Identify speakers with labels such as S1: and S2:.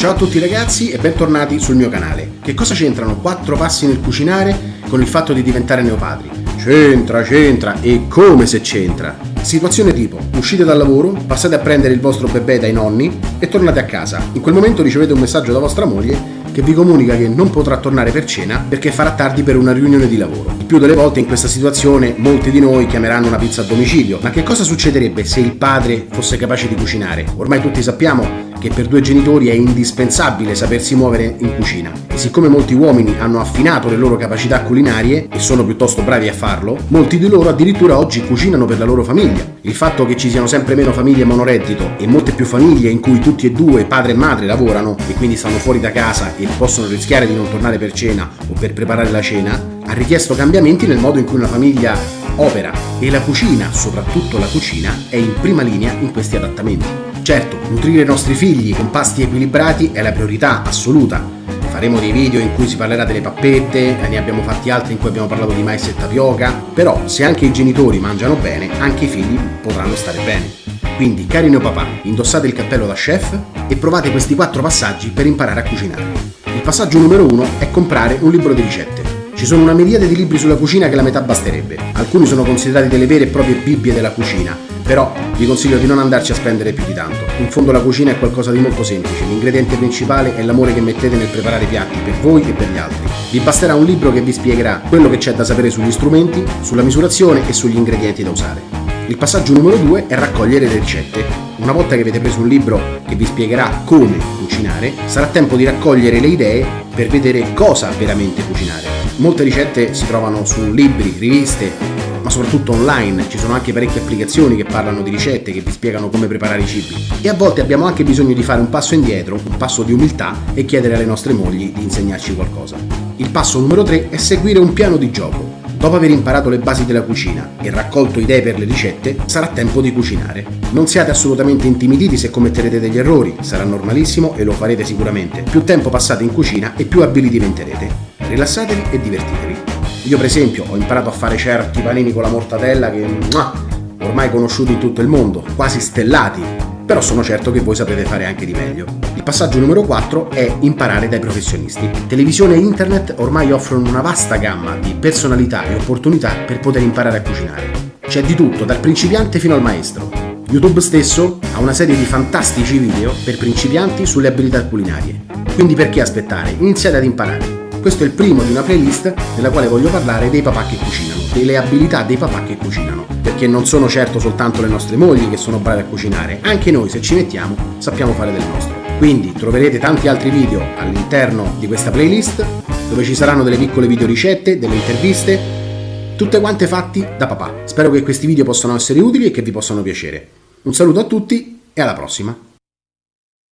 S1: Ciao a tutti ragazzi e bentornati sul mio canale. Che cosa c'entrano quattro passi nel cucinare con il fatto di diventare neopadri? C'entra, c'entra e come se c'entra. Situazione tipo, uscite dal lavoro, passate a prendere il vostro bebè dai nonni e tornate a casa. In quel momento ricevete un messaggio da vostra moglie che vi comunica che non potrà tornare per cena perché farà tardi per una riunione di lavoro. Il più delle volte in questa situazione molti di noi chiameranno una pizza a domicilio, ma che cosa succederebbe se il padre fosse capace di cucinare? Ormai tutti sappiamo che per due genitori è indispensabile sapersi muovere in cucina e siccome molti uomini hanno affinato le loro capacità culinarie e sono piuttosto bravi a farlo, molti di loro addirittura oggi cucinano per la loro famiglia. Il fatto che ci siano sempre meno famiglie monoreddito e molte più famiglie in cui tutti e due, padre e madre, lavorano e quindi stanno fuori da casa e possono rischiare di non tornare per cena o per preparare la cena, ha richiesto cambiamenti nel modo in cui una famiglia opera e la cucina, soprattutto la cucina, è in prima linea in questi adattamenti. Certo, nutrire i nostri figli con pasti equilibrati è la priorità assoluta. Faremo dei video in cui si parlerà delle pappette, ne abbiamo fatti altri in cui abbiamo parlato di mais e tapioca, però se anche i genitori mangiano bene, anche i figli potranno stare bene. Quindi, cari neopapà, indossate il cappello da chef e provate questi quattro passaggi per imparare a cucinare. Il passaggio numero uno è comprare un libro di ricette. Ci sono una miriade di libri sulla cucina che la metà basterebbe. Alcuni sono considerati delle vere e proprie bibbie della cucina, però vi consiglio di non andarci a spendere più di tanto. In fondo la cucina è qualcosa di molto semplice, l'ingrediente principale è l'amore che mettete nel preparare i piatti per voi e per gli altri. Vi basterà un libro che vi spiegherà quello che c'è da sapere sugli strumenti, sulla misurazione e sugli ingredienti da usare. Il passaggio numero 2 è raccogliere le ricette. Una volta che avete preso un libro che vi spiegherà come cucinare, sarà tempo di raccogliere le idee per vedere cosa veramente cucinare. Molte ricette si trovano su libri, riviste, ma soprattutto online, ci sono anche parecchie applicazioni che parlano di ricette, che vi spiegano come preparare i cibi. E a volte abbiamo anche bisogno di fare un passo indietro, un passo di umiltà e chiedere alle nostre mogli di insegnarci qualcosa. Il passo numero 3 è seguire un piano di gioco. Dopo aver imparato le basi della cucina e raccolto idee per le ricette, sarà tempo di cucinare. Non siate assolutamente intimiditi se commetterete degli errori, sarà normalissimo e lo farete sicuramente. Più tempo passate in cucina e più abili diventerete. Rilassatevi e divertitevi. Io per esempio ho imparato a fare certi panini con la mortadella che ormai conosciuti in tutto il mondo, quasi stellati, però sono certo che voi sapete fare anche di meglio. Il passaggio numero 4 è imparare dai professionisti. Televisione e internet ormai offrono una vasta gamma di personalità e opportunità per poter imparare a cucinare. C'è di tutto, dal principiante fino al maestro. YouTube stesso ha una serie di fantastici video per principianti sulle abilità culinarie. Quindi perché aspettare? Iniziate ad imparare. Questo è il primo di una playlist nella quale voglio parlare dei papà che cucinano, delle abilità dei papà che cucinano, perché non sono certo soltanto le nostre mogli che sono brave a cucinare, anche noi se ci mettiamo sappiamo fare del nostro. Quindi troverete tanti altri video all'interno di questa playlist dove ci saranno delle piccole video ricette, delle interviste, tutte quante fatti da papà. Spero che questi video possano essere utili e che vi possano piacere. Un saluto a tutti e alla prossima!